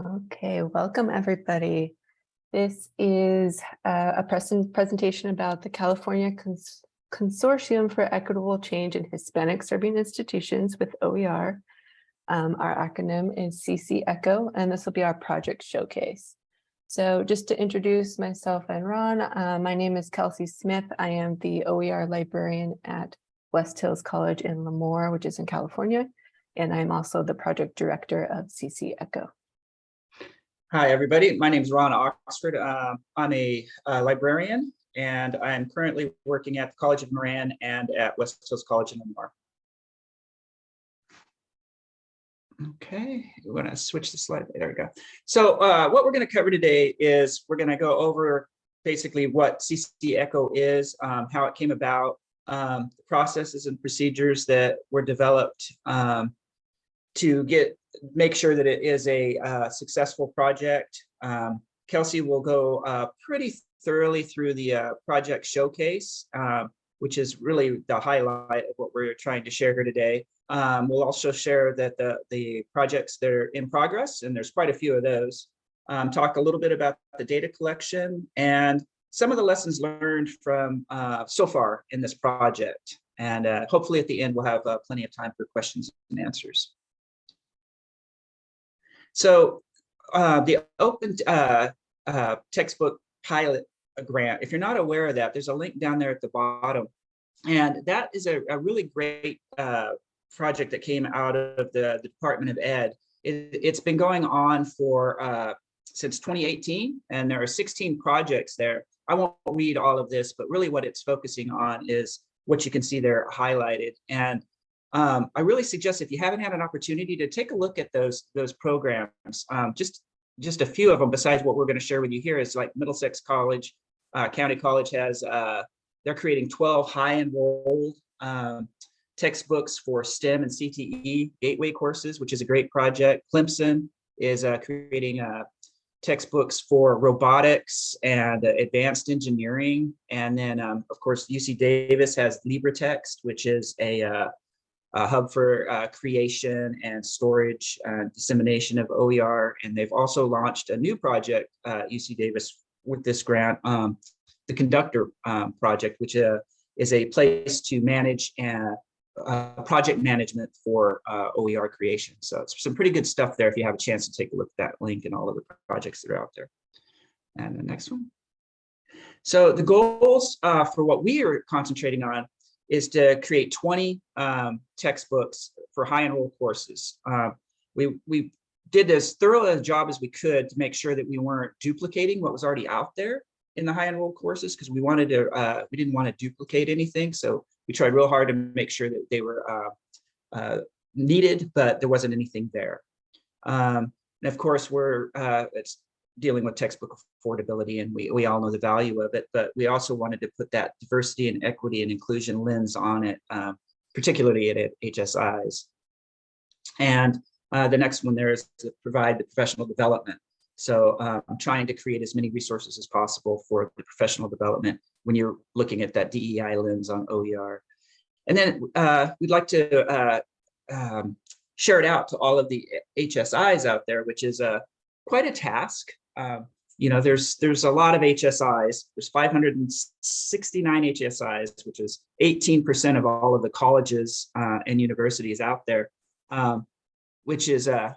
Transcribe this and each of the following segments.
Okay, welcome everybody. This is uh, a present presentation about the California Cons Consortium for Equitable Change in Hispanic Serving Institutions with OER. Um, our acronym is CC ECHO, and this will be our project showcase. So just to introduce myself and Ron, uh, my name is Kelsey Smith. I am the OER librarian at West Hills College in Lemoore, which is in California. And I'm also the project director of CC ECHO. Hi, everybody. My name is Ron Oxford. Uh, I'm a uh, librarian, and I'm currently working at the College of Marin and at West Hills College in Lemoore. Okay, we're going to switch the slide. There we go. So uh, what we're going to cover today is we're going to go over basically what CC ECHO is, um, how it came about, um, the processes and procedures that were developed um, to get make sure that it is a uh, successful project. Um, Kelsey will go uh, pretty thoroughly through the uh, project showcase, um, which is really the highlight of what we're trying to share here today. Um, we'll also share that the, the projects that are in progress, and there's quite a few of those, um, talk a little bit about the data collection and some of the lessons learned from uh, so far in this project. And uh, hopefully at the end, we'll have uh, plenty of time for questions and answers. So uh, the open uh, uh, textbook pilot grant, if you're not aware of that, there's a link down there at the bottom. And that is a, a really great uh, project that came out of the, the Department of Ed. It, has been going on for uh, since 2018, and there are 16 projects there. I won't read all of this, but really what it's focusing on is what you can see there highlighted. And um, I really suggest if you haven't had an opportunity to take a look at those those programs, um, just just a few of them besides what we're going to share with you here is like Middlesex College, uh, County College has, uh, they're creating 12 high enrolled um, textbooks for STEM and CTE gateway courses, which is a great project. Clemson is uh, creating uh, textbooks for robotics and advanced engineering. And then, um, of course, UC Davis has LibreText, which is a uh, a hub for uh, creation and storage and dissemination of OER. And they've also launched a new project, uh, UC Davis, with this grant, um, the Conductor um, project, which uh, is a place to manage and uh, project management for uh, OER creation. So it's some pretty good stuff there if you have a chance to take a look at that link and all of the projects that are out there. And the next one. So the goals uh, for what we are concentrating on is to create 20 um, textbooks for high enroll courses. Uh, we, we did as thorough a job as we could to make sure that we weren't duplicating what was already out there in the high enroll courses because we wanted to, uh, we didn't want to duplicate anything. So we tried real hard to make sure that they were uh, uh needed, but there wasn't anything there. Um, and of course, we're, uh, it's dealing with textbook affordability and we, we all know the value of it, but we also wanted to put that diversity and equity and inclusion lens on it, um, particularly at, at HSIs. And uh, the next one there is to provide the professional development. So um, I'm trying to create as many resources as possible for the professional development when you're looking at that DEI lens on OER. And then uh, we'd like to uh, um, share it out to all of the HSIs out there, which is a quite a task. Um, you know, there's there's a lot of HSIs. There's 569 HSIs, which is 18% of all of the colleges uh, and universities out there, um, which is uh,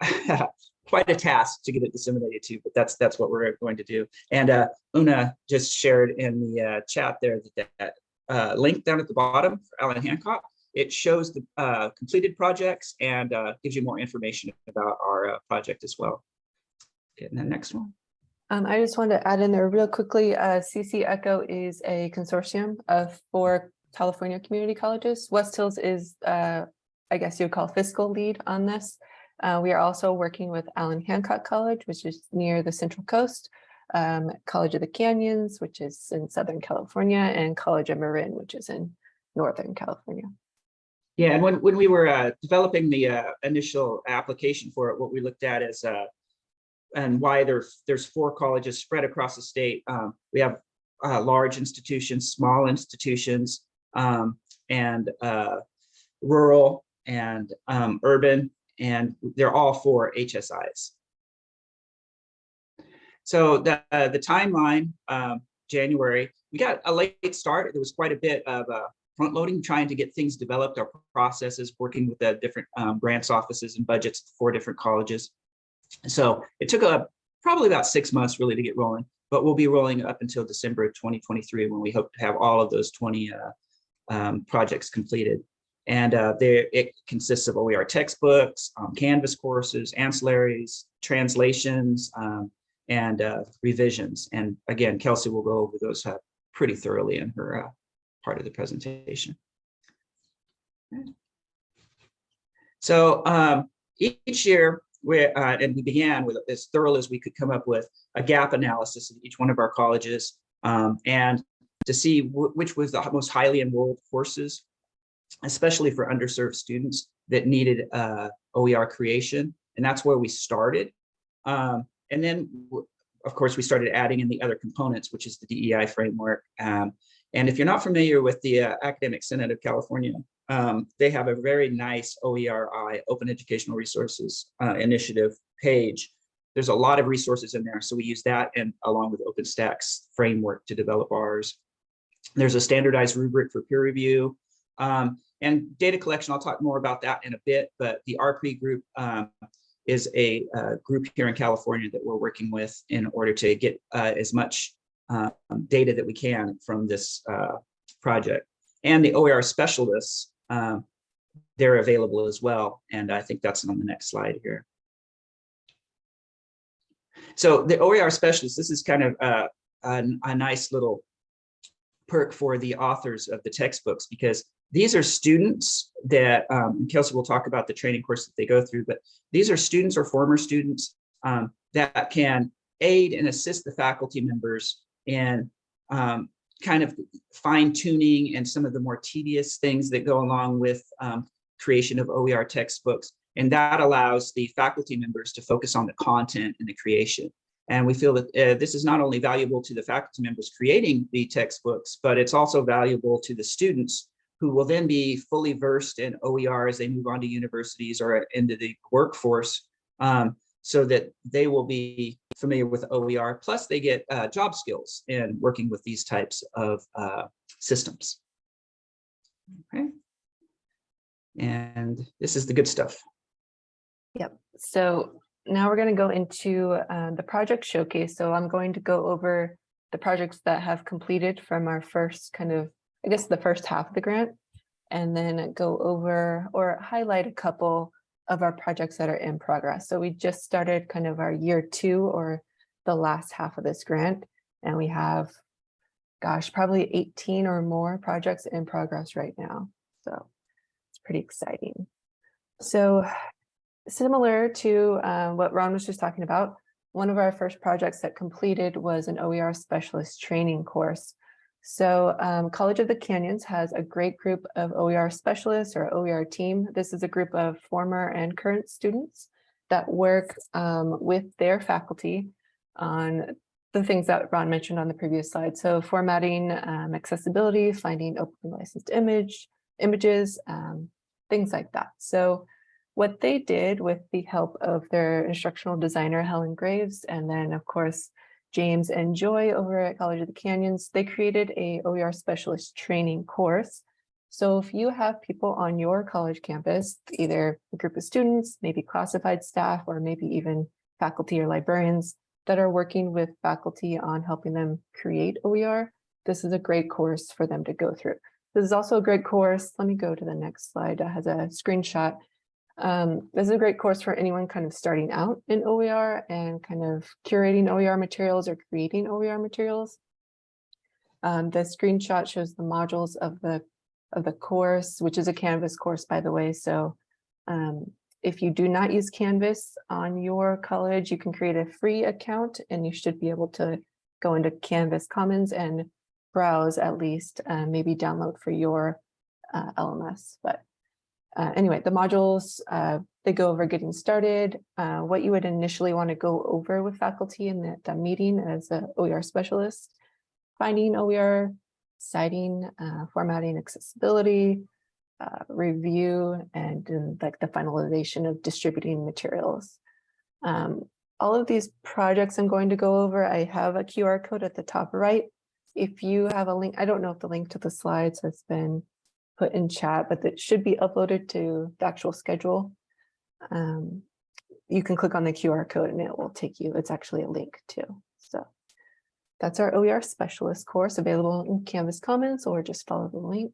quite a task to get it disseminated to. But that's that's what we're going to do. And uh, Una just shared in the uh, chat there that, that uh, link down at the bottom for Allan Hancock. It shows the uh, completed projects and gives you more information about our project as well. Okay, and the next one. Um, I just wanted to add in there real quickly, uh, CC ECHO is a consortium of four California community colleges. West Hills is, uh, I guess you would call fiscal lead on this. Uh, we are also working with Allan Hancock College, which is near the Central Coast, um, College of the Canyons, which is in Southern California, and College of Marin, which is in Northern California. Yeah, and when, when we were uh, developing the uh, initial application for it, what we looked at is uh, and why there's there's four colleges spread across the state. Um, we have uh, large institutions, small institutions, um, and uh, rural and um, urban, and they're all four HSIs. So the, uh, the timeline, um, January, we got a late start. There was quite a bit of uh, front loading, trying to get things developed, our processes, working with the different um, grants offices and budgets for different colleges. So it took a, probably about six months really to get rolling, but we'll be rolling up until December of 2023 when we hope to have all of those 20 uh, um, projects completed. And uh, there, it consists of OER textbooks, um, Canvas courses, ancillaries, translations, um, and uh, revisions. And again, Kelsey will go over those uh, pretty thoroughly in her uh, part of the presentation. So um, each year, we uh, and we began with as thorough as we could come up with a gap analysis of each one of our colleges um, and to see which was the most highly enrolled courses, especially for underserved students that needed uh, OER creation. And that's where we started. Um, and then, of course, we started adding in the other components, which is the DEI framework. Um, and if you're not familiar with the uh, Academic Senate of California, um, they have a very nice OERI, Open Educational Resources uh, Initiative page. There's a lot of resources in there. So we use that and along with OpenStax framework to develop ours. There's a standardized rubric for peer review. Um, and data collection, I'll talk more about that in a bit, but the RPRE group um, is a uh, group here in California that we're working with in order to get uh, as much um, data that we can from this uh, project. And the OER specialists, um, they're available as well. And I think that's on the next slide here. So the OER specialists, this is kind of a, a, a nice little perk for the authors of the textbooks because these are students that um, Kelsey will talk about the training course that they go through, but these are students or former students um, that can aid and assist the faculty members in um, kind of fine tuning and some of the more tedious things that go along with um, creation of OER textbooks. And that allows the faculty members to focus on the content and the creation. And we feel that uh, this is not only valuable to the faculty members creating the textbooks, but it's also valuable to the students who will then be fully versed in OER as they move on to universities or into the workforce um, so that they will be familiar with OER, plus they get uh, job skills in working with these types of uh, systems. Okay. And this is the good stuff. Yep. So now we're going to go into uh, the project showcase. So I'm going to go over the projects that have completed from our first kind of, I guess, the first half of the grant, and then go over or highlight a couple of our projects that are in progress. So we just started kind of our year two or the last half of this grant, and we have, gosh, probably 18 or more projects in progress right now. So it's pretty exciting. So similar to um, what Ron was just talking about, one of our first projects that completed was an OER specialist training course. So um, College of the Canyons has a great group of OER specialists or OER team. This is a group of former and current students that work um, with their faculty on the things that Ron mentioned on the previous slide. So formatting, um, accessibility, finding open licensed image, images, um, things like that. So what they did with the help of their instructional designer, Helen Graves, and then of course, James and Joy over at College of the Canyons, they created a OER specialist training course. So if you have people on your college campus, either a group of students, maybe classified staff, or maybe even faculty or librarians that are working with faculty on helping them create OER, this is a great course for them to go through. This is also a great course. Let me go to the next slide. It has a screenshot um, this is a great course for anyone kind of starting out in OER and kind of curating OER materials or creating OER materials. Um, the screenshot shows the modules of the of the course, which is a Canvas course, by the way. So um, if you do not use Canvas on your college, you can create a free account and you should be able to go into Canvas Commons and browse at least, uh, maybe download for your uh, LMS. But uh, anyway, the modules, uh, they go over getting started, uh, what you would initially want to go over with faculty in the, the meeting as a OER specialist, finding OER, citing, uh, formatting accessibility, uh, review, and, and like the finalization of distributing materials. Um, all of these projects I'm going to go over, I have a QR code at the top right. If you have a link, I don't know if the link to the slides has been put in chat, but it should be uploaded to the actual schedule. Um, you can click on the QR code and it will take you, it's actually a link too. So that's our OER specialist course available in Canvas Commons or just follow the link.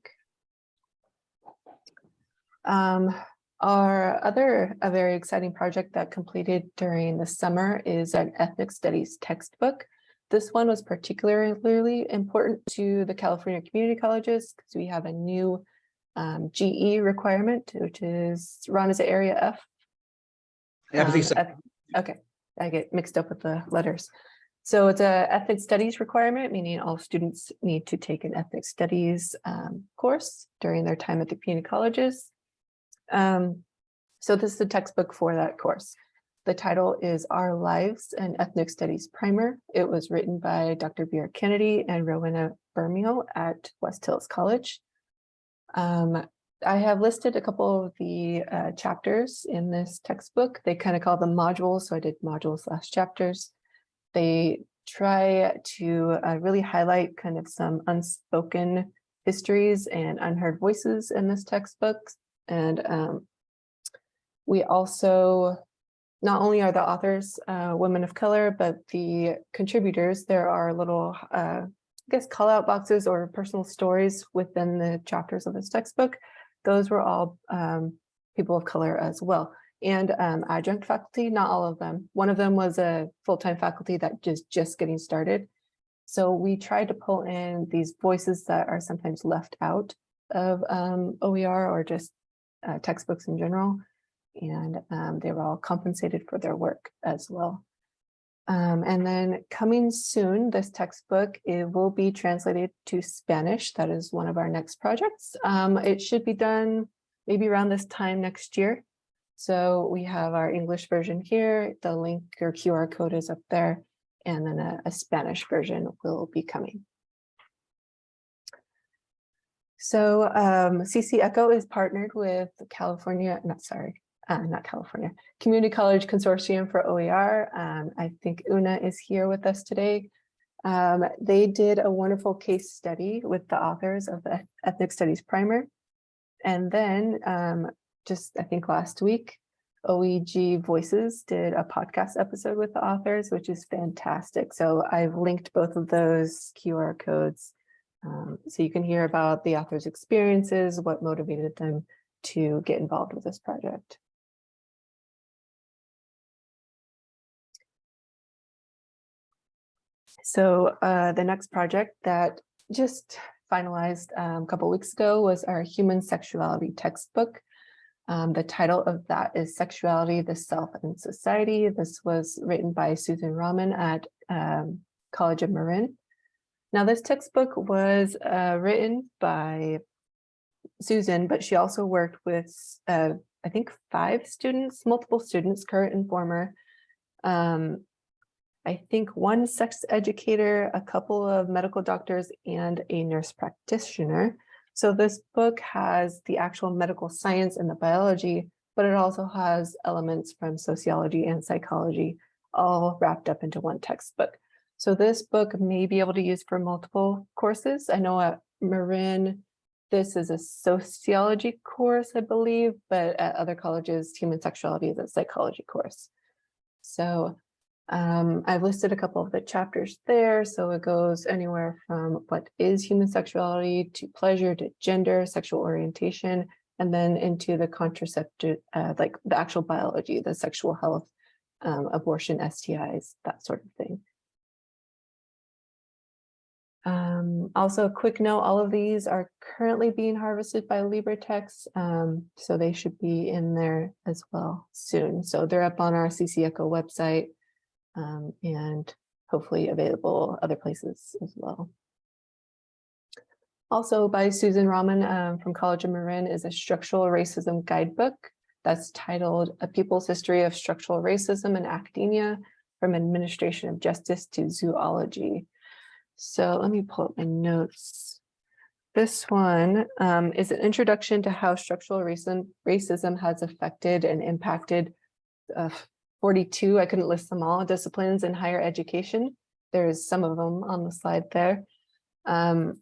Um, our other, a very exciting project that completed during the summer is an ethnic studies textbook. This one was particularly important to the California community colleges because we have a new um, GE requirement, which is, Ron, is it area F? I believe so. Um, Okay, I get mixed up with the letters. So it's a ethnic studies requirement, meaning all students need to take an ethnic studies um, course during their time at the community colleges. Um, so this is the textbook for that course. The title is Our Lives and Ethnic Studies Primer. It was written by Dr. Vera Kennedy and Rowena Bermio at West Hills College. Um, I have listed a couple of the uh, chapters in this textbook. They kind of call them modules, so I did modules slash chapters. They try to uh, really highlight kind of some unspoken histories and unheard voices in this textbook. And um, we also, not only are the authors uh, women of color, but the contributors, there are little, uh, I guess, call out boxes or personal stories within the chapters of this textbook. Those were all um, people of color as well. And um, adjunct faculty, not all of them. One of them was a full-time faculty that just just getting started. So we tried to pull in these voices that are sometimes left out of um, OER or just uh, textbooks in general. And um, they were all compensated for their work as well. Um, and then coming soon, this textbook, it will be translated to Spanish. That is one of our next projects. Um, it should be done maybe around this time next year. So we have our English version here, the link or QR code is up there, and then a, a Spanish version will be coming. So um, CC Echo is partnered with California, not sorry, uh, not California, Community College Consortium for OER. Um, I think Una is here with us today. Um, they did a wonderful case study with the authors of the Ethnic Studies Primer. And then um, just, I think last week, OEG Voices did a podcast episode with the authors, which is fantastic. So I've linked both of those QR codes um, so you can hear about the author's experiences, what motivated them to get involved with this project. So uh, the next project that just finalized um, a couple weeks ago was our human sexuality textbook. Um, the title of that is Sexuality, the Self and Society. This was written by Susan Rahman at um, College of Marin. Now this textbook was uh, written by Susan, but she also worked with, uh, I think, five students, multiple students, current and former, um, I think one sex educator, a couple of medical doctors, and a nurse practitioner. So this book has the actual medical science and the biology, but it also has elements from sociology and psychology all wrapped up into one textbook. So this book may be able to use for multiple courses. I know at Marin, this is a sociology course, I believe, but at other colleges, human sexuality is a psychology course. So um, I've listed a couple of the chapters there. So it goes anywhere from what is human sexuality to pleasure to gender, sexual orientation, and then into the contraceptive, uh, like the actual biology, the sexual health, um, abortion, STIs, that sort of thing. Um, also, a quick note, all of these are currently being harvested by LibreText, um, so they should be in there as well soon. So they're up on our CC Echo website um, and hopefully available other places as well. Also by Susan Rahman um, from College of Marin is a structural racism guidebook that's titled A People's History of Structural Racism in Academia from Administration of Justice to Zoology. So let me pull up my notes. This one um, is an introduction to how structural racism, racism has affected and impacted uh, 42, I couldn't list them all, disciplines in higher education. There's some of them on the slide there. Um,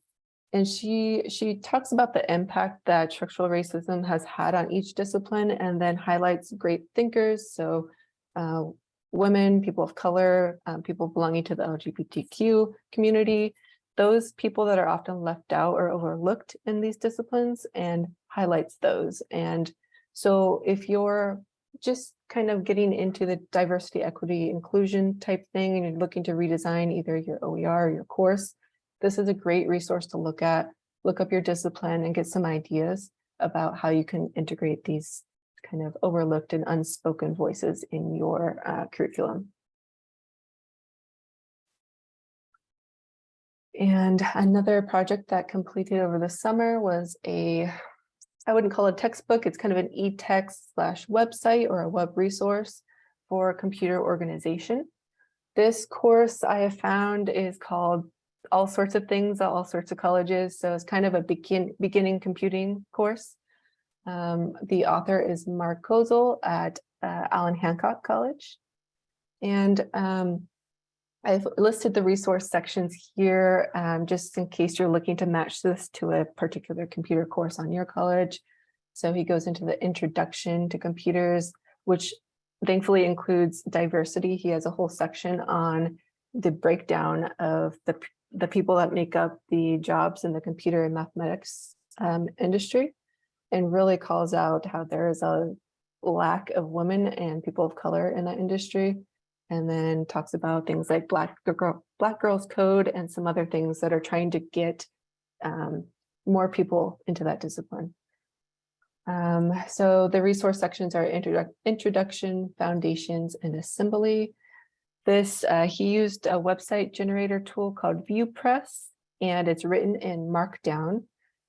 and she she talks about the impact that structural racism has had on each discipline and then highlights great thinkers. So uh, women, people of color, um, people belonging to the LGBTQ community, those people that are often left out or overlooked in these disciplines and highlights those. And so if you're just kind of getting into the diversity, equity, inclusion type thing, and you're looking to redesign either your OER or your course, this is a great resource to look at, look up your discipline and get some ideas about how you can integrate these kind of overlooked and unspoken voices in your uh, curriculum. And another project that completed over the summer was a, I wouldn't call it a textbook, it's kind of an e-text slash website or a web resource for computer organization. This course I have found is called all sorts of things at all sorts of colleges. So it's kind of a begin beginning computing course. Um, the author is Mark Kozel at uh, Allan Hancock College. And um, I've listed the resource sections here um, just in case you're looking to match this to a particular computer course on your college. So he goes into the introduction to computers, which thankfully includes diversity. He has a whole section on the breakdown of the the people that make up the jobs in the computer and mathematics um, industry and really calls out how there is a lack of women and people of color in that industry and then talks about things like black girl black girls code and some other things that are trying to get um, more people into that discipline. Um, so the resource sections are introdu introduction foundations and assembly. This, uh, he used a website generator tool called VuePress, and it's written in Markdown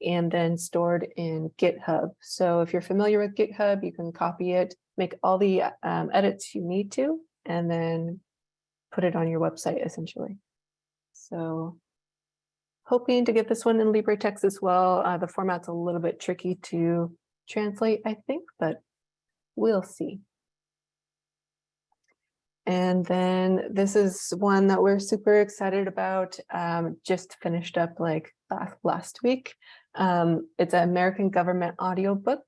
and then stored in GitHub. So if you're familiar with GitHub, you can copy it, make all the um, edits you need to, and then put it on your website essentially. So hoping to get this one in LibreText as well. Uh, the format's a little bit tricky to translate, I think, but we'll see. And then this is one that we're super excited about, um, just finished up like last, last week. Um, it's an American government audiobook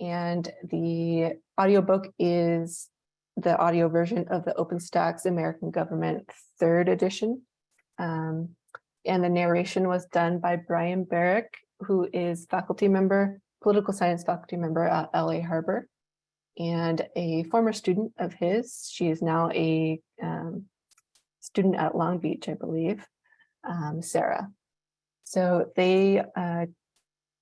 and the audiobook is the audio version of the OpenStax American Government third edition. Um, and the narration was done by Brian Barrick, who is faculty member, political science faculty member at LA Harbor and a former student of his. She is now a um, student at Long Beach, I believe, um, Sarah. So they uh,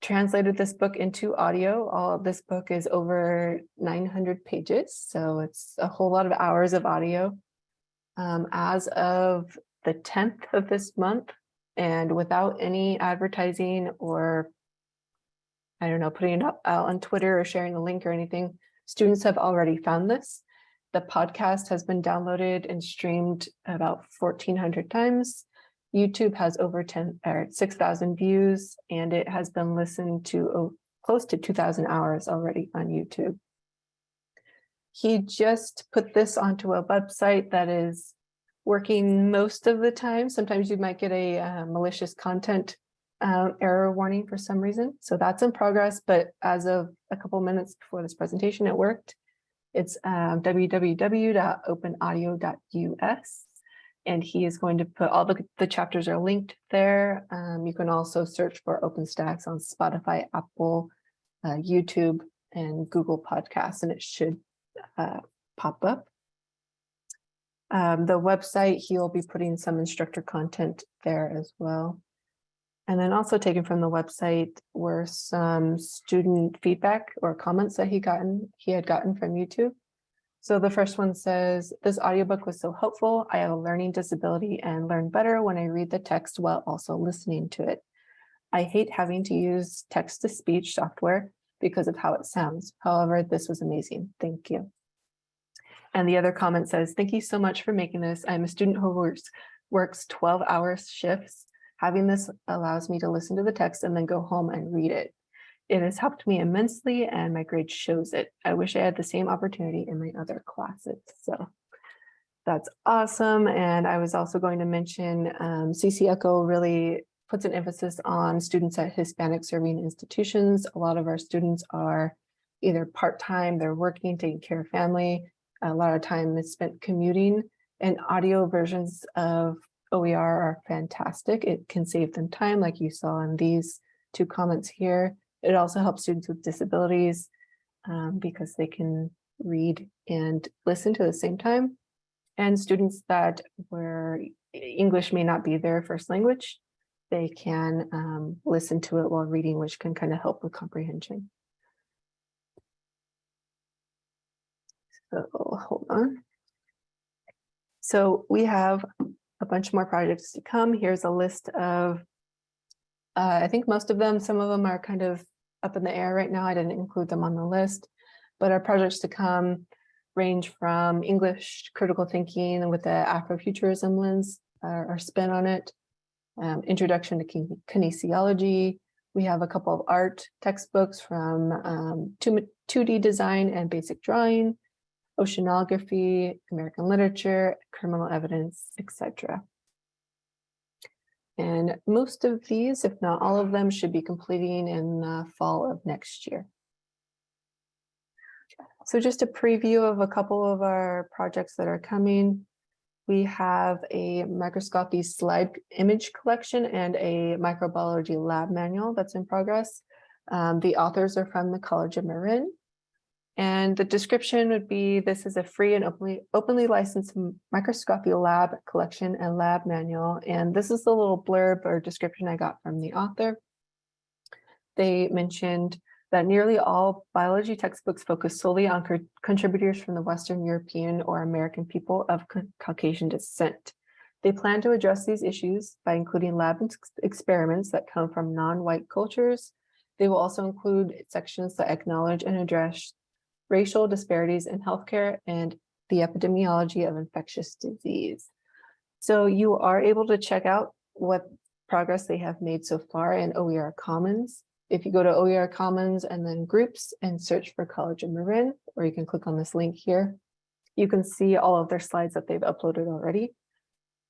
translated this book into audio. All this book is over 900 pages, so it's a whole lot of hours of audio. Um, as of the 10th of this month, and without any advertising or I don't know, putting it up out on Twitter or sharing the link or anything, Students have already found this. The podcast has been downloaded and streamed about 1400 times. YouTube has over 10 or 6,000 views, and it has been listened to oh, close to 2,000 hours already on YouTube. He just put this onto a website that is working most of the time. Sometimes you might get a uh, malicious content um, error warning for some reason. So that's in progress, but as of a couple minutes before this presentation, it worked. It's um, www.openaudio.us. And he is going to put all the, the chapters are linked there. Um, you can also search for OpenStax on Spotify, Apple, uh, YouTube, and Google Podcasts, and it should uh, pop up. Um, the website, he'll be putting some instructor content there as well. And then also taken from the website were some student feedback or comments that he gotten he had gotten from YouTube. So the first one says, this audiobook was so helpful. I have a learning disability and learn better when I read the text while also listening to it. I hate having to use text-to-speech software because of how it sounds. However, this was amazing. Thank you. And the other comment says, thank you so much for making this. I'm a student who works, works 12 hour shifts Having this allows me to listen to the text and then go home and read it. It has helped me immensely and my grade shows it. I wish I had the same opportunity in my other classes. So that's awesome. And I was also going to mention um, CC Echo really puts an emphasis on students at Hispanic serving institutions. A lot of our students are either part-time, they're working, taking care of family. A lot of time is spent commuting and audio versions of OER are fantastic. It can save them time like you saw in these two comments here. It also helps students with disabilities um, because they can read and listen to the same time. And students that where English may not be their first language, they can um, listen to it while reading, which can kind of help with comprehension. So hold on. So we have a bunch more projects to come. Here's a list of, uh, I think most of them, some of them are kind of up in the air right now. I didn't include them on the list, but our projects to come range from English critical thinking with the Afrofuturism lens, uh, our spin on it, um, introduction to kinesiology. We have a couple of art textbooks from um, 2, 2D design and basic drawing, oceanography, American literature, criminal evidence, etc. And most of these, if not all of them, should be completing in the fall of next year. So just a preview of a couple of our projects that are coming. We have a microscopy slide image collection and a microbiology lab manual that's in progress. Um, the authors are from the College of Marin. And the description would be, this is a free and openly, openly licensed microscopy lab collection and lab manual. And this is the little blurb or description I got from the author. They mentioned that nearly all biology textbooks focus solely on co contributors from the Western European or American people of Caucasian descent. They plan to address these issues by including lab ex experiments that come from non-white cultures. They will also include sections that acknowledge and address racial disparities in healthcare and the epidemiology of infectious disease. So you are able to check out what progress they have made so far in OER Commons. If you go to OER Commons and then groups and search for College of Marin, or you can click on this link here, you can see all of their slides that they've uploaded already.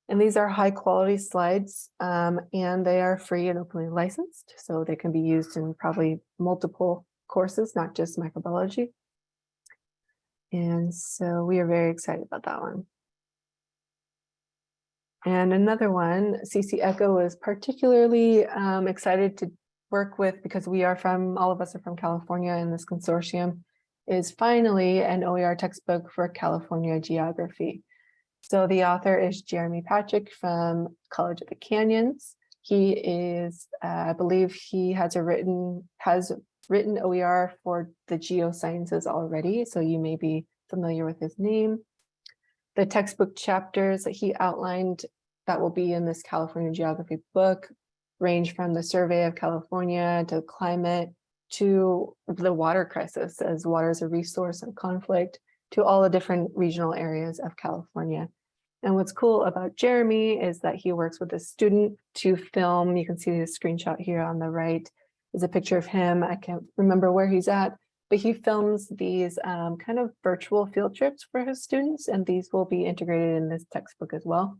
And these are high quality slides um, and they are free and openly licensed. So they can be used in probably multiple courses, not just microbiology. And so we are very excited about that one. And another one, CC Echo is particularly um, excited to work with because we are from, all of us are from California in this consortium, is finally an OER textbook for California geography. So the author is Jeremy Patrich from College of the Canyons. He is, uh, I believe he has a written, has written OER for the geosciences already, so you may be familiar with his name. The textbook chapters that he outlined that will be in this California geography book range from the survey of California to climate to the water crisis as water is a resource of conflict to all the different regional areas of California. And what's cool about Jeremy is that he works with a student to film, you can see the screenshot here on the right is a picture of him. I can't remember where he's at, but he films these um, kind of virtual field trips for his students, and these will be integrated in this textbook as well.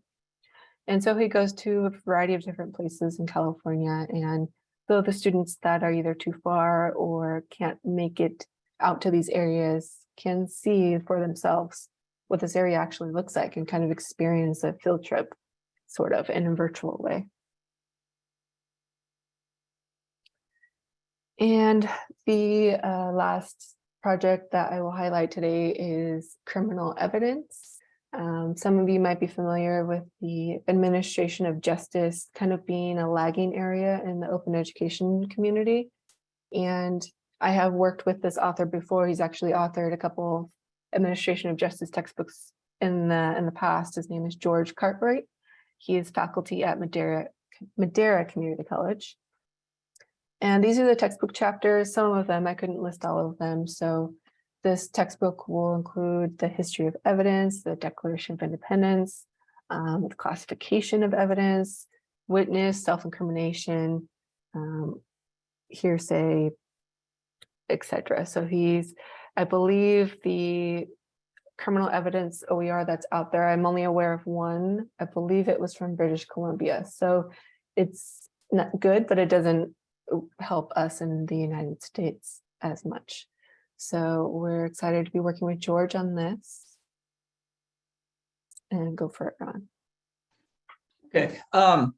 And so he goes to a variety of different places in California, and so the students that are either too far or can't make it out to these areas can see for themselves what this area actually looks like and kind of experience a field trip sort of in a virtual way. And the uh, last project that I will highlight today is criminal evidence. Um, some of you might be familiar with the administration of justice kind of being a lagging area in the open education community. And I have worked with this author before. He's actually authored a couple of administration of justice textbooks in the in the past. His name is George Cartwright. He is faculty at Madera, Madera Community College. And these are the textbook chapters. Some of them, I couldn't list all of them. So this textbook will include the history of evidence, the Declaration of Independence, um, the classification of evidence, witness, self-incrimination, um, hearsay, etc. So he's, I believe the criminal evidence OER that's out there, I'm only aware of one. I believe it was from British Columbia. So it's not good, but it doesn't help us in the United States as much. So we're excited to be working with George on this. And go for it, Ron. Okay, um,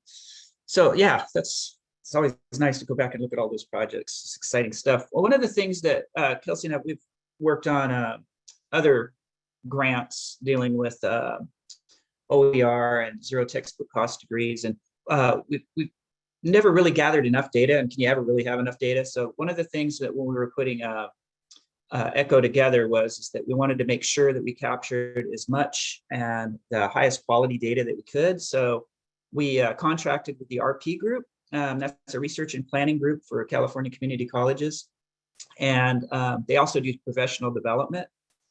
so yeah, that's, it's always nice to go back and look at all those projects. It's exciting stuff. Well, one of the things that uh, Kelsey and I, we've worked on uh, other grants dealing with uh, OER and zero textbook cost degrees. And uh, we've, we've never really gathered enough data. And can you ever really have enough data? So one of the things that when we were putting uh, uh, Echo together was is that we wanted to make sure that we captured as much and the highest quality data that we could. So we uh, contracted with the RP group. Um, that's a research and planning group for California community colleges. And um, they also do professional development.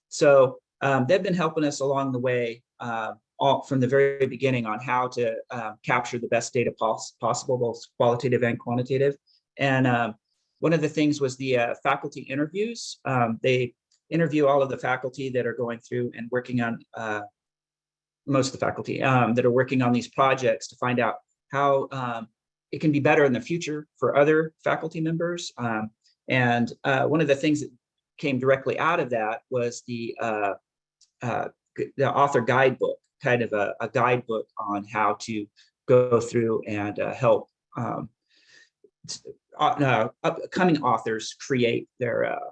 So um, they've been helping us along the way uh, all from the very beginning on how to uh, capture the best data pos possible, both qualitative and quantitative. And um, one of the things was the uh, faculty interviews. Um, they interview all of the faculty that are going through and working on uh, most of the faculty um, that are working on these projects to find out how um, it can be better in the future for other faculty members. Um, and uh, one of the things that came directly out of that was the uh, uh, the author guidebook, kind of a, a, guidebook on how to go through and uh, help um, uh, upcoming authors create their uh,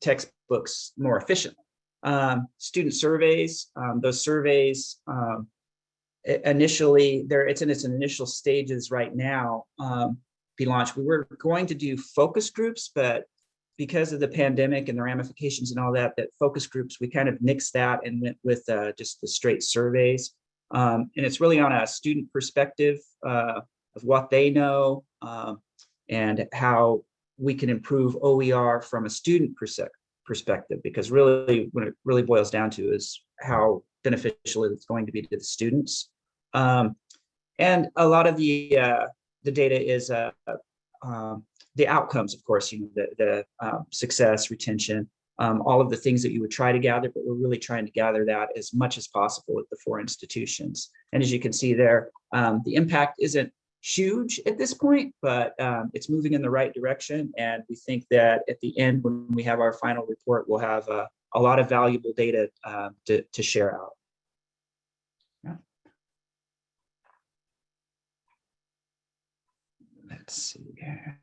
textbooks more efficiently. Um, student surveys, um, those surveys um, initially, there it's in its initial stages right now, um, be launched. We were going to do focus groups, but because of the pandemic and the ramifications and all that, that focus groups, we kind of nixed that and went with uh, just the straight surveys. Um, and it's really on a student perspective uh, of what they know um, and how we can improve OER from a student perspective, because really what it really boils down to is how beneficial it's going to be to the students. Um, and a lot of the uh, the data is uh, um, the outcomes, of course, you know, the, the um, success, retention, um, all of the things that you would try to gather, but we're really trying to gather that as much as possible at the four institutions. And as you can see there, um, the impact isn't huge at this point, but um, it's moving in the right direction. And we think that at the end, when we have our final report, we'll have uh, a lot of valuable data uh, to, to share out. Yeah. Let's see here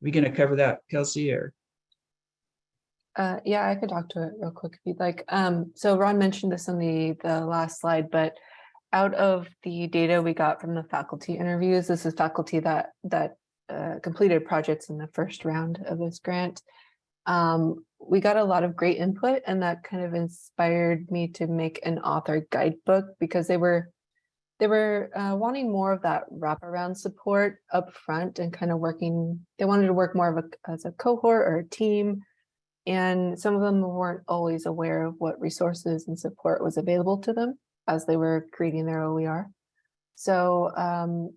we going to cover that, Kelsey, or? Uh, yeah, I could talk to it real quick if you'd like. Um, so Ron mentioned this on the, the last slide, but out of the data we got from the faculty interviews, this is faculty that, that uh, completed projects in the first round of this grant. Um, we got a lot of great input and that kind of inspired me to make an author guidebook because they were they were uh, wanting more of that wraparound support up front and kind of working, they wanted to work more of a, as a cohort or a team. And some of them weren't always aware of what resources and support was available to them as they were creating their OER. So um,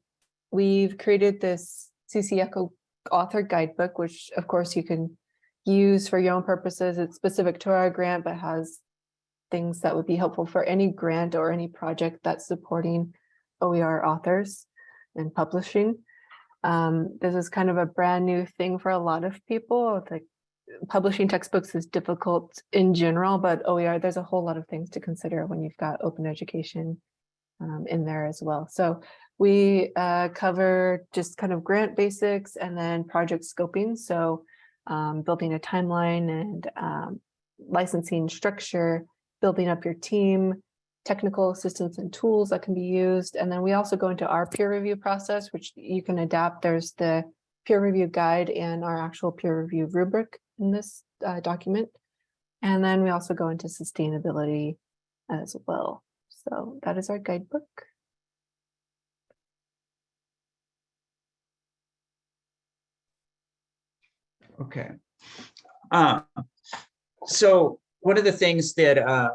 we've created this CC Echo author guidebook, which of course you can use for your own purposes. It's specific to our grant, but has things that would be helpful for any grant or any project that's supporting OER authors and publishing. Um, this is kind of a brand new thing for a lot of people. Like publishing textbooks is difficult in general, but OER, there's a whole lot of things to consider when you've got open education um, in there as well. So we uh, cover just kind of grant basics and then project scoping. So um, building a timeline and um, licensing structure, building up your team, technical assistance and tools that can be used. And then we also go into our peer review process, which you can adapt. There's the peer review guide and our actual peer review rubric in this uh, document. And then we also go into sustainability as well. So that is our guidebook. Okay. Uh, so one of the things that uh,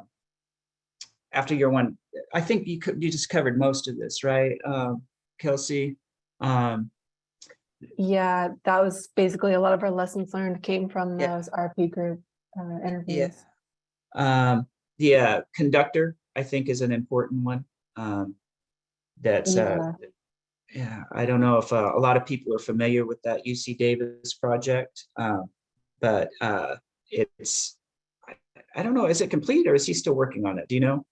after year one, I think you could you just covered most of this, right, um, Kelsey? Um, Yeah, that was basically a lot of our lessons learned came from Yeah. those RP group uh, interviews. Um, the uh, conductor, I think, is an important one. Um, that's uh, yeah, I don't know if uh, a lot of people are familiar with that UC Davis project, um, but uh, it's I, don't know. Is it complete or is he still working on it? Do you know,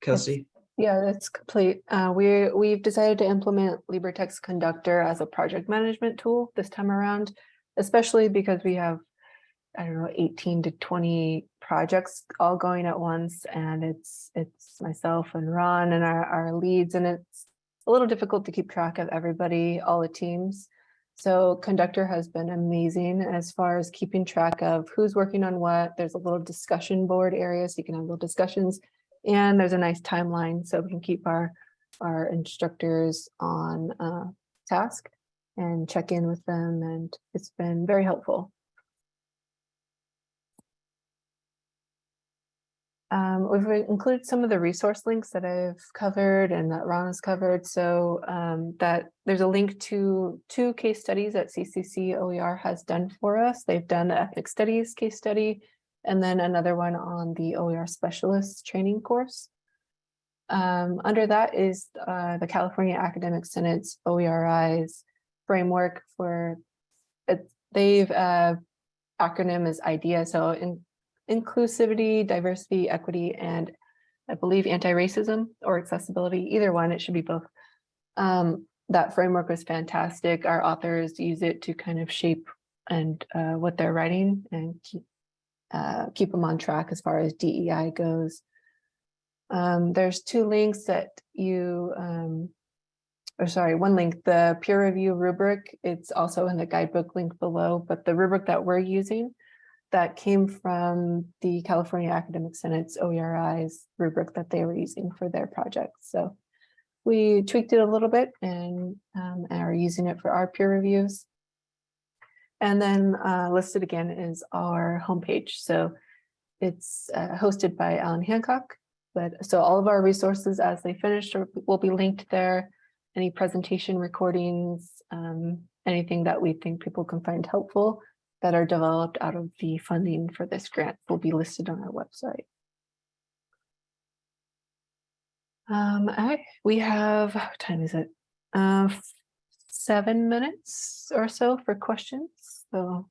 Kelsey? Yeah, that's complete. Uh, we we've decided to implement LibreText Conductor as a project management tool this time around, especially because we have, I don't know, 18 to 20 projects all going at once, and it's it's myself and Ron and our our leads, and it's a little difficult to keep track of everybody, all the teams. So Conductor has been amazing as far as keeping track of who's working on what. There's a little discussion board area, so you can have little discussions and there's a nice timeline so we can keep our, our instructors on uh, task and check in with them and it's been very helpful. Um, we've included some of the resource links that I've covered and that Ron has covered. So um, that there's a link to two case studies that CCC OER has done for us. They've done the ethnic studies case study and then another one on the OER specialist training course. Um, under that is uh, the California Academic Senate's OERI's framework for it. They've uh, acronym is IDEA, so in inclusivity, diversity, equity, and I believe anti-racism or accessibility, either one, it should be both. Um, that framework was fantastic. Our authors use it to kind of shape and uh, what they're writing and keep uh, keep them on track as far as DEI goes. Um, there's two links that you, um, or sorry, one link, the peer review rubric, it's also in the guidebook link below, but the rubric that we're using that came from the California Academic Senate's OERI's rubric that they were using for their project. So we tweaked it a little bit and, um, are using it for our peer reviews. And then uh, listed again is our homepage. So it's uh, hosted by Allan Hancock. But so all of our resources as they finish will be linked there. Any presentation recordings, um, anything that we think people can find helpful that are developed out of the funding for this grant will be listed on our website. Um, I, we have, what time is it? Uh, seven minutes or so for questions, so.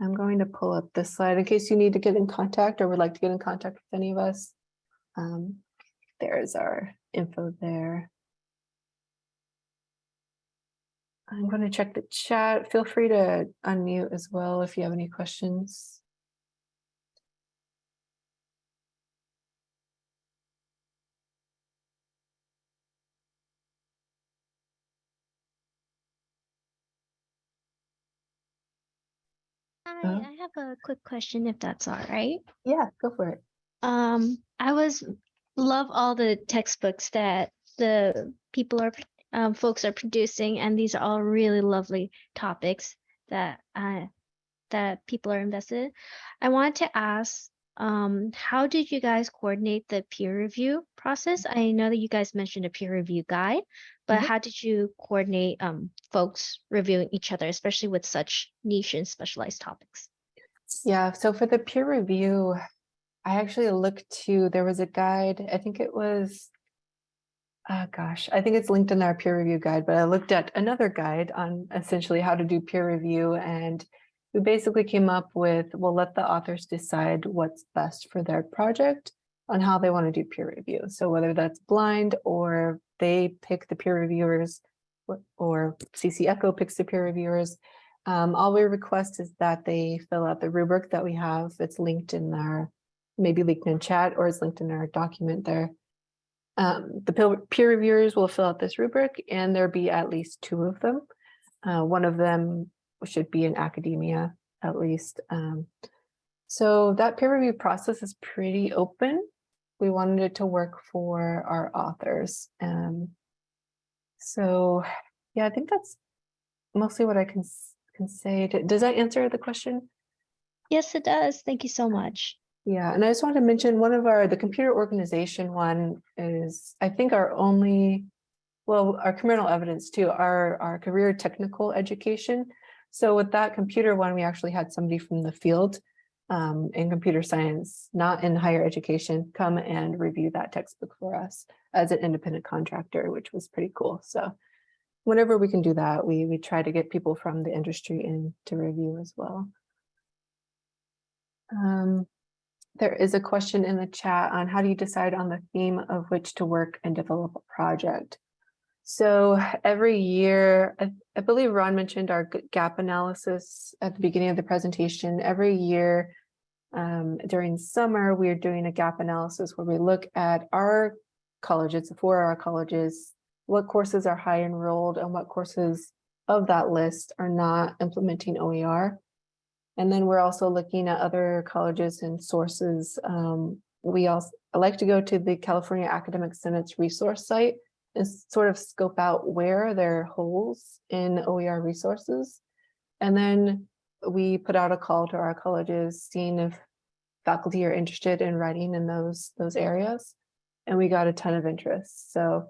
I'm going to pull up this slide in case you need to get in contact or would like to get in contact with any of us. Um, there's our info there. I'm going to check the chat. Feel free to unmute as well if you have any questions. Hi. I have a quick question if that's all right. Yeah, go for it. Um, I was love all the textbooks that the people are um, folks are producing, and these are all really lovely topics that uh, that people are invested in. I wanted to ask, um, how did you guys coordinate the peer review process? I know that you guys mentioned a peer review guide, but Mhm. how did you coordinate um, folks reviewing each other, especially with such niche and specialized topics? Yeah, so for the peer review, I actually looked to, there was a guide, I think it was, oh gosh, I think it's linked in our peer review guide, but I looked at another guide on essentially how to do peer review and we basically came up with, we'll let the authors decide what's best for their project on how they want to do peer review. So whether that's blind or they pick the peer reviewers or- CC Echo picks the peer reviewers, um, all we request is that they fill out the rubric that we have. It's linked in our, maybe linked in chat or it's linked in our document there. Um, the peer- reviewers will fill out this rubric and there'll be at least two of them. Uh, one of them should be in academia at least. Um, so that peer review process is pretty open. We wanted it to work for our authors. Um, so yeah, I think that's mostly what I can can say. Does that answer the question? Yes, it does. Thank you so much. Yeah, and I just wanted to mention one of our, the computer organization one is, I think our only well, our criminal evidence too, our, our career technical education. So with that computer one, we actually had somebody from the field um, in computer science, not in higher education, come and review that textbook for us as an independent contractor, which was pretty cool. So whenever we can do that, we, we try to get people from the industry in to review as well. Um, there is a question in the chat on how do you decide on the theme of which to work and develop a project? So every year, I, I believe Ron mentioned our gap analysis at the beginning of the presentation. Every year um, during summer, we are doing a gap analysis where we look at our colleges, for our colleges, what courses are high enrolled and what courses of that list are not implementing OER. And then we're also looking at other colleges and sources. Um, we also I like to go to the California Academic Senate's resource site and sort of scope out where there are holes in OER resources. And then we put out a call to our colleges, seeing if faculty are interested in writing in those, those areas. And we got a ton of interest. So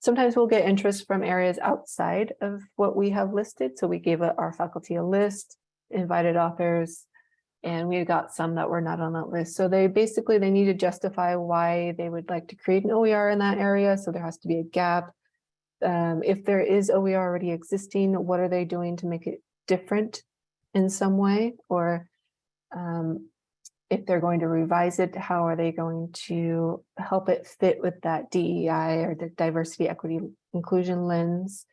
sometimes we'll get interest from areas outside of what we have listed. So we gave our faculty a list, invited authors, and we got some that were not on that list. So they basically, they need to justify why they would like to create an OER in that area. So there has to be a gap. Um, if there is OER already existing, what are they doing to make it different in some way? Or um, if they're going to revise it, how are they going to help it fit with that DEI or the diversity, equity, inclusion lens?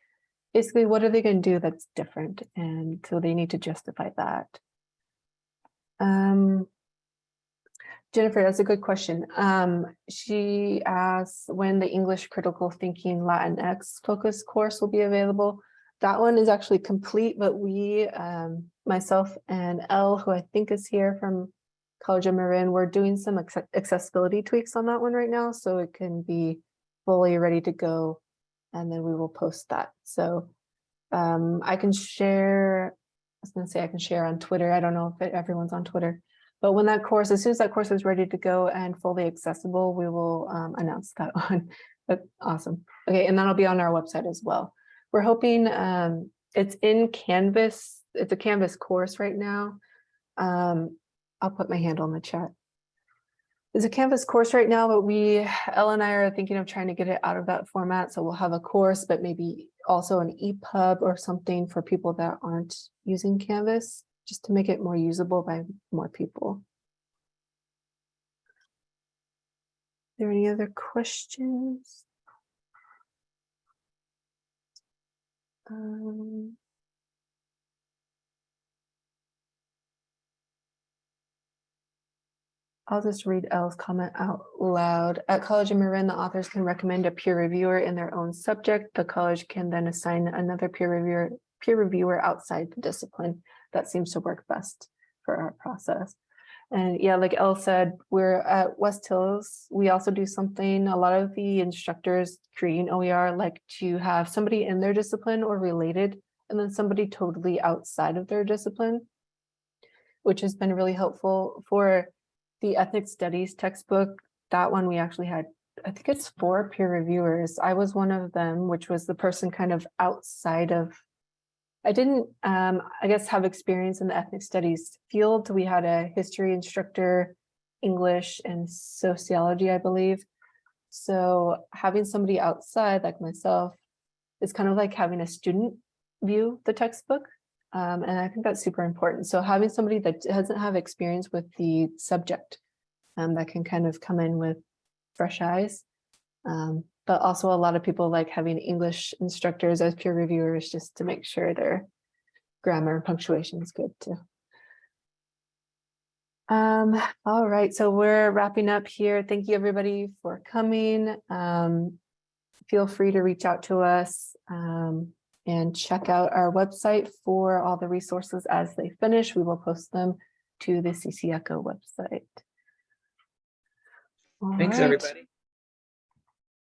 Basically, what are they going to do that's different? And so they need to justify that. Um, Jennifer, that's a good question. Um, she asks when the English Critical Thinking Latinx focus course will be available. That one is actually complete, but we, um, myself and Elle, who I think is here from College of Marin, we're doing some accessibility tweaks on that one right now, so it can be fully ready to go. And then we will post that. So um, I can share, I was gonna say I can share on Twitter. I don't know if it- everyone's on Twitter. But when that course, as soon as that course is ready to go and fully accessible, we will um, announce that. But awesome. Okay, and that'll be on our website as well. We're hoping um, it's in Canvas. It's a Canvas course right now. Um, I'll put my handle in the chat. It's a Canvas course right now, but we, Elle and I are thinking of trying to get it out of that format. So we'll have a course, but maybe also an EPUB or something for people that aren't using Canvas, just to make it more usable by more people. Are there any other questions? Um, I'll just read Elle's comment out loud. At College of Marin, the authors can recommend a peer reviewer in their own subject. The college can then assign another peer reviewer, peer reviewer outside the discipline. That seems to work best for our process. And yeah, like Elle said, we're at West Hills. We also do something, a lot of the instructors creating OER like to have somebody in their discipline or related, and then somebody totally outside of their discipline, which has been really helpful for the ethnic studies textbook. That one we actually had, I think it's four peer reviewers. I was one of them, which was the person kind of outside of I didn't, um, I guess, have experience in the ethnic studies field. We had a history instructor, English and sociology, I believe. So having somebody outside like myself is kind of like having a student view the textbook. Um, and I think that's super important. So having somebody that doesn't have experience with the subject um, that can kind of come in with fresh eyes. Um, but also a lot of people like having English instructors as peer reviewers just to make sure their grammar and punctuation is good too. Um, all right, so we're wrapping up here. Thank you everybody for coming. Um, feel free to reach out to us um, and check out our website for all the resources as they finish. We will post them to the CC Echo website. All Thanks, right. everybody.